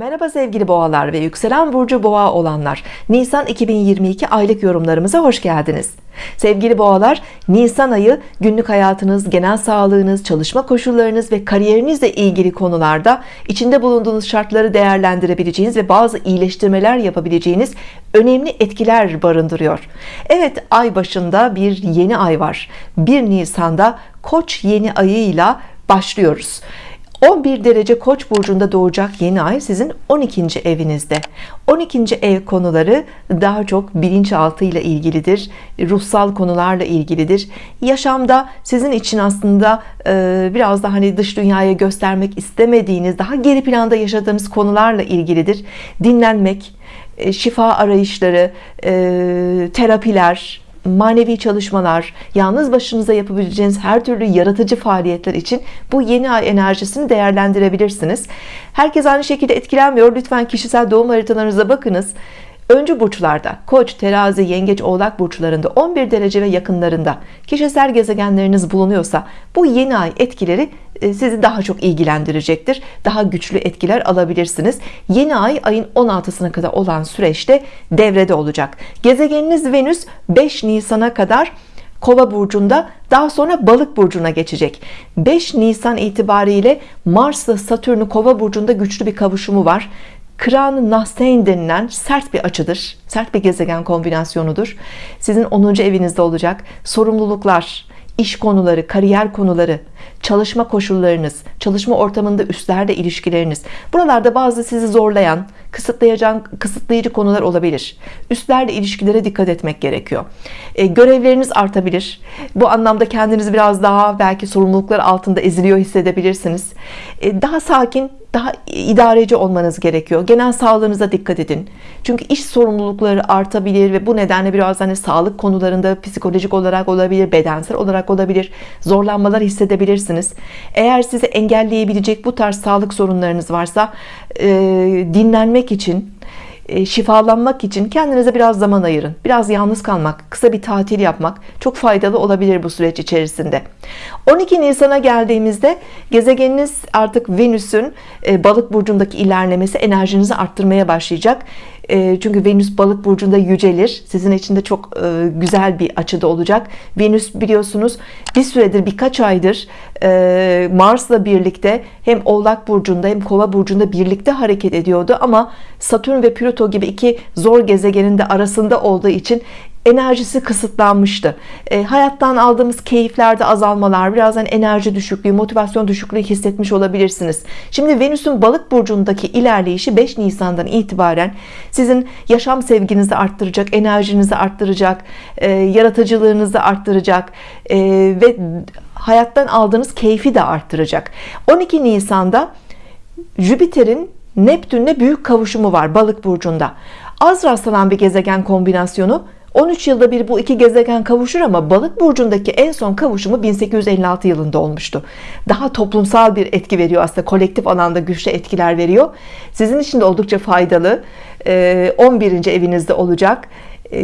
Merhaba sevgili boğalar ve yükselen burcu boğa olanlar. Nisan 2022 aylık yorumlarımıza hoş geldiniz. Sevgili boğalar Nisan ayı günlük hayatınız genel sağlığınız çalışma koşullarınız ve kariyerinizle ilgili konularda içinde bulunduğunuz şartları değerlendirebileceğiniz ve bazı iyileştirmeler yapabileceğiniz önemli etkiler barındırıyor. Evet ay başında bir yeni ay var. 1 Nisan'da Koç yeni ayıyla başlıyoruz 11 derece Koç burcunda doğacak yeni ay sizin 12. evinizde 12. ev konuları daha çok bilinçaltı ile ilgilidir ruhsal konularla ilgilidir yaşamda sizin için aslında e, biraz da hani dış dünyaya göstermek istemediğiniz daha geri planda yaşadığınız konularla ilgilidir dinlenmek e, şifa arayışları e, terapiler manevi çalışmalar, yalnız başınıza yapabileceğiniz her türlü yaratıcı faaliyetler için bu yeni ay enerjisini değerlendirebilirsiniz. Herkes aynı şekilde etkilenmiyor. Lütfen kişisel doğum haritalarınıza bakınız. Öncü burçlarda Koç, Terazi, Yengeç, Oğlak burçlarında 11 derece ve yakınlarında kişisel gezegenleriniz bulunuyorsa bu yeni ay etkileri e, sizi daha çok ilgilendirecektir. Daha güçlü etkiler alabilirsiniz. Yeni ay ayın 16'sına kadar olan süreçte devrede olacak. Gezegeniniz Venüs 5 Nisan'a kadar Kova burcunda daha sonra Balık burcuna geçecek. 5 Nisan itibariyle Mars'la Satürn'ü Kova burcunda güçlü bir kavuşumu var. Kıran Nahseyn denilen sert bir açıdır. Sert bir gezegen kombinasyonudur. Sizin 10. evinizde olacak. Sorumluluklar, iş konuları, kariyer konuları, çalışma koşullarınız, çalışma ortamında üstlerle ilişkileriniz. Buralarda bazı sizi zorlayan, kısıtlayıcı konular olabilir. Üstlerle ilişkilere dikkat etmek gerekiyor. E, görevleriniz artabilir. Bu anlamda kendinizi biraz daha belki sorumluluklar altında eziliyor hissedebilirsiniz. E, daha sakin, daha idareci olmanız gerekiyor. Genel sağlığınıza dikkat edin. Çünkü iş sorumlulukları artabilir ve bu nedenle biraz hani sağlık konularında psikolojik olarak olabilir, bedensel olarak olabilir. Zorlanmalar hissedebilirsiniz. Eğer sizi engelleyebilecek bu tarz sağlık sorunlarınız varsa e, dinlenmek için e, şifalanmak için kendinize biraz zaman ayırın. Biraz yalnız kalmak kısa bir tatil yapmak çok faydalı olabilir bu süreç içerisinde. 12 Nisan'a geldiğimizde gezegeniniz artık Venüs'ün e, balık burcundaki ilerlemesi enerjinizi arttırmaya başlayacak çünkü Venüs balık burcunda yücelir. Sizin için de çok e, güzel bir açıda olacak. Venüs biliyorsunuz bir süredir birkaç aydır e, Mars'la birlikte hem Oğlak burcunda hem Kova burcunda birlikte hareket ediyordu. Ama Satürn ve Plüto gibi iki zor gezegenin de arasında olduğu için enerjisi kısıtlanmıştı. E, hayattan aldığımız keyiflerde azalmalar birazdan enerji düşüklüğü motivasyon düşüklüğü hissetmiş olabilirsiniz. Şimdi Venüs'ün balık burcundaki ilerleyişi 5 Nisan'dan itibaren sizin yaşam sevginizi arttıracak enerjinizi arttıracak e, yaratıcılığınızı arttıracak e, ve hayattan aldığınız keyfi de arttıracak. 12 Nisan'da Jüpiter'in Neptün'le büyük kavuşumu var balık burcunda. Az rastlanan bir gezegen kombinasyonu 13 yılda bir bu iki gezegen kavuşur ama balık burcundaki en son kavuşumu 1856 yılında olmuştu. Daha toplumsal bir etki veriyor aslında kolektif alanda güçlü etkiler veriyor. Sizin için de oldukça faydalı. 11. Ee, evinizde olacak. Ee,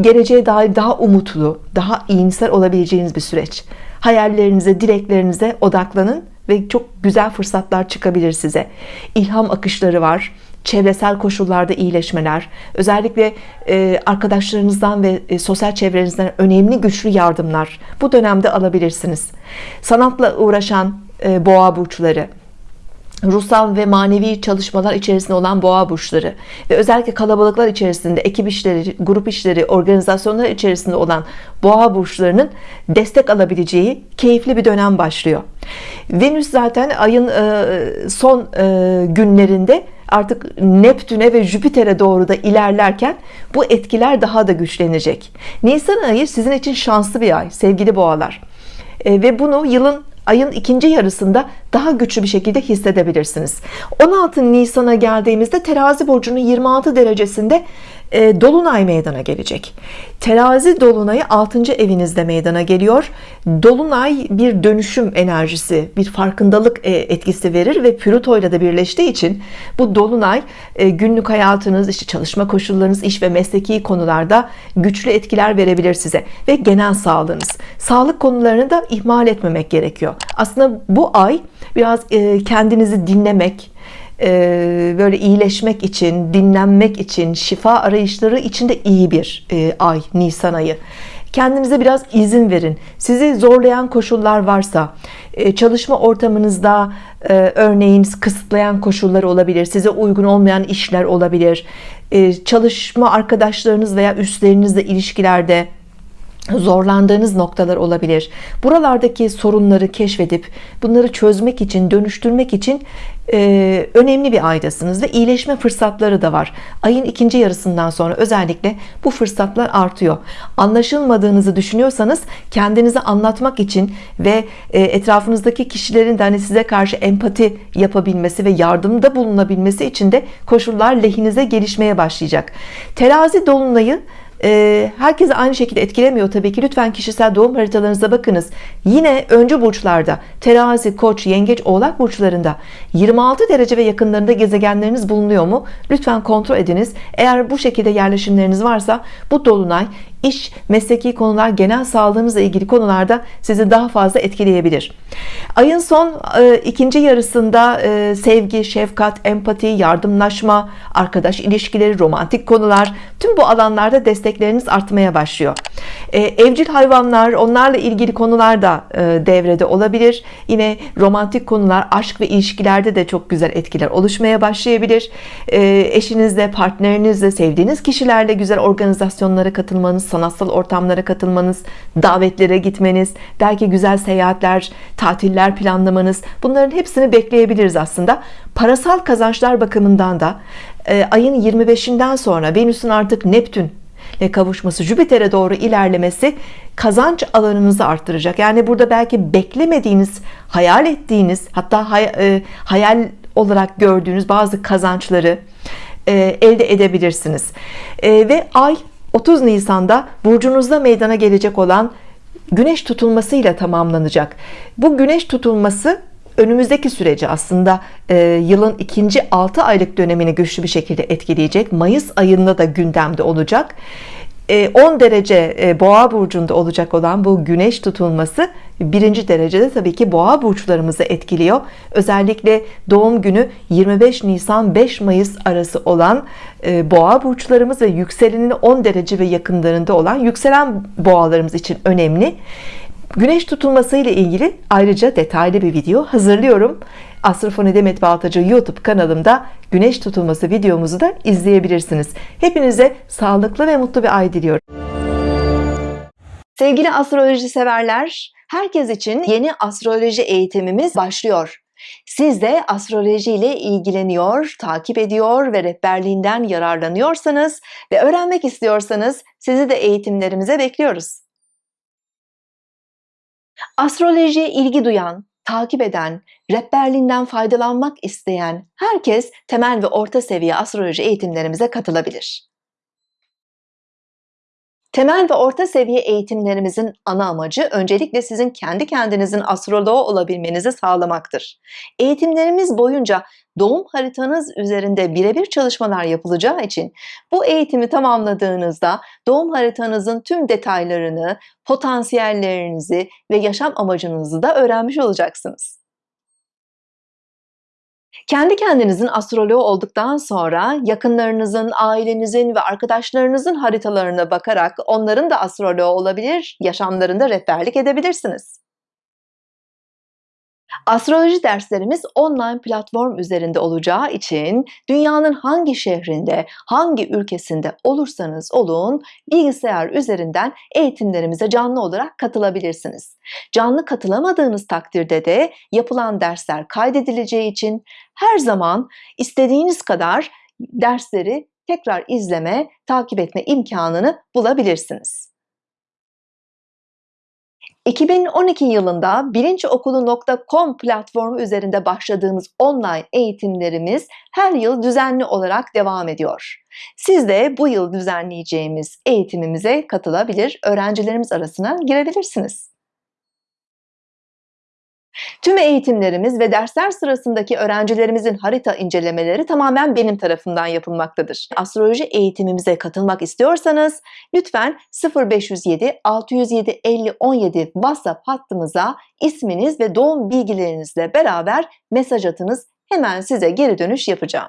geleceğe dair daha umutlu daha iyimser olabileceğiniz bir süreç. Hayallerinize dileklerinize odaklanın ve çok güzel fırsatlar çıkabilir size. İlham akışları var çevresel koşullarda iyileşmeler özellikle e, arkadaşlarınızdan ve e, sosyal çevrenizden önemli güçlü yardımlar bu dönemde alabilirsiniz sanatla uğraşan e, boğa burçları ruhsal ve manevi çalışmalar içerisinde olan boğa burçları ve özellikle kalabalıklar içerisinde ekip işleri, grup işleri, organizasyonlar içerisinde olan boğa burçlarının destek alabileceği keyifli bir dönem başlıyor. Venüs zaten ayın son günlerinde artık Neptün'e ve Jüpiter'e doğru da ilerlerken bu etkiler daha da güçlenecek. Nisan ayı sizin için şanslı bir ay sevgili boğalar. E, ve bunu yılın ayın ikinci yarısında daha güçlü bir şekilde hissedebilirsiniz. 16 Nisan'a geldiğimizde terazi burcunun 26 derecesinde e, Dolunay meydana gelecek. Terazi Dolunay'ı 6. evinizde meydana geliyor. Dolunay bir dönüşüm enerjisi bir farkındalık e, etkisi verir ve Plüto ile de birleştiği için bu Dolunay e, günlük hayatınız işte çalışma koşullarınız iş ve mesleki konularda güçlü etkiler verebilir size ve genel sağlığınız. Sağlık konularını da ihmal etmemek gerekiyor. Aslında bu ay biraz kendinizi dinlemek e, böyle iyileşmek için, dinlenmek için, şifa arayışları için de iyi bir e, ay Nisan ayı. Kendinize biraz izin verin. Sizi zorlayan koşullar varsa, e, çalışma ortamınızda e, örneğin kısıtlayan koşullar olabilir, size uygun olmayan işler olabilir, e, çalışma arkadaşlarınız veya üstlerinizle ilişkilerde zorlandığınız noktalar olabilir. Buralardaki sorunları keşfedip bunları çözmek için, dönüştürmek için e, önemli bir aydasınız ve iyileşme fırsatları da var. Ayın ikinci yarısından sonra özellikle bu fırsatlar artıyor. Anlaşılmadığınızı düşünüyorsanız kendinizi anlatmak için ve e, etrafınızdaki kişilerin de hani size karşı empati yapabilmesi ve yardımda bulunabilmesi için de koşullar lehinize gelişmeye başlayacak. Terazi dolunayı e, herkese aynı şekilde etkilemiyor tabii ki. Lütfen kişisel doğum haritalarınıza bakınız. Yine öncü burçlarda terazi koç yengeç oğlak burçlarında 26 derece ve yakınlarında gezegenleriniz bulunuyor mu? Lütfen kontrol ediniz. Eğer bu şekilde yerleşimleriniz varsa bu dolunay iş, mesleki konular, genel sağlığınızla ilgili konularda sizi daha fazla etkileyebilir. Ayın son e, ikinci yarısında e, sevgi, şefkat, empati, yardımlaşma, arkadaş ilişkileri, romantik konular tüm bu alanlarda destekleriniz artmaya başlıyor. E, evcil hayvanlar, onlarla ilgili konular da e, devrede olabilir. Yine romantik konular, aşk ve ilişkilerde de çok güzel etkiler oluşmaya başlayabilir. E, eşinizle, partnerinizle, sevdiğiniz kişilerle güzel organizasyonlara katılmanız, sanatsal ortamlara katılmanız, davetlere gitmeniz, belki güzel seyahatler, tatiller planlamanız bunların hepsini bekleyebiliriz aslında. Parasal kazançlar bakımından da e, ayın 25'inden sonra Venüs'ün artık Neptün ile kavuşması Jüpiter'e doğru ilerlemesi kazanç alanınızı arttıracak. Yani burada belki beklemediğiniz, hayal ettiğiniz hatta hay, e, hayal olarak gördüğünüz bazı kazançları e, elde edebilirsiniz. E, ve ay 30 Nisan'da burcunuzda meydana gelecek olan güneş tutulmasıyla tamamlanacak. Bu güneş tutulması önümüzdeki süreci aslında e, yılın ikinci 6 aylık dönemini güçlü bir şekilde etkileyecek. Mayıs ayında da gündemde olacak. 10 e, derece e, boğa burcunda olacak olan bu güneş tutulması birinci derecede tabii ki boğa burçlarımızı etkiliyor özellikle doğum günü 25 Nisan 5 Mayıs arası olan e, boğa burçlarımız ve yükseleninin 10 derece ve yakınlarında olan yükselen boğalarımız için önemli Güneş tutulması ile ilgili ayrıca detaylı bir video hazırlıyorum. Astrofoni Demet Baltacı YouTube kanalımda güneş tutulması videomuzu da izleyebilirsiniz. Hepinize sağlıklı ve mutlu bir ay diliyorum. Sevgili astroloji severler, herkes için yeni astroloji eğitimimiz başlıyor. Siz de astroloji ile ilgileniyor, takip ediyor ve rehberliğinden yararlanıyorsanız ve öğrenmek istiyorsanız sizi de eğitimlerimize bekliyoruz. Astrolojiye ilgi duyan, takip eden, rehberliğinden faydalanmak isteyen herkes temel ve orta seviye astroloji eğitimlerimize katılabilir. Temel ve orta seviye eğitimlerimizin ana amacı öncelikle sizin kendi kendinizin astroloğu olabilmenizi sağlamaktır. Eğitimlerimiz boyunca doğum haritanız üzerinde birebir çalışmalar yapılacağı için bu eğitimi tamamladığınızda doğum haritanızın tüm detaylarını, potansiyellerinizi ve yaşam amacınızı da öğrenmiş olacaksınız. Kendi kendinizin astroloğu olduktan sonra yakınlarınızın, ailenizin ve arkadaşlarınızın haritalarına bakarak onların da astroloğu olabilir, yaşamlarında rehberlik edebilirsiniz. Astroloji derslerimiz online platform üzerinde olacağı için dünyanın hangi şehrinde, hangi ülkesinde olursanız olun bilgisayar üzerinden eğitimlerimize canlı olarak katılabilirsiniz. Canlı katılamadığınız takdirde de yapılan dersler kaydedileceği için her zaman istediğiniz kadar dersleri tekrar izleme, takip etme imkanını bulabilirsiniz. 2012 yılında bilinçokulu.com platformu üzerinde başladığımız online eğitimlerimiz her yıl düzenli olarak devam ediyor. Siz de bu yıl düzenleyeceğimiz eğitimimize katılabilir, öğrencilerimiz arasına girebilirsiniz. Tüm eğitimlerimiz ve dersler sırasındaki öğrencilerimizin harita incelemeleri tamamen benim tarafından yapılmaktadır. Astroloji eğitimimize katılmak istiyorsanız lütfen 0507 607 50 17 WhatsApp hattımıza isminiz ve doğum bilgilerinizle beraber mesaj atınız hemen size geri dönüş yapacağım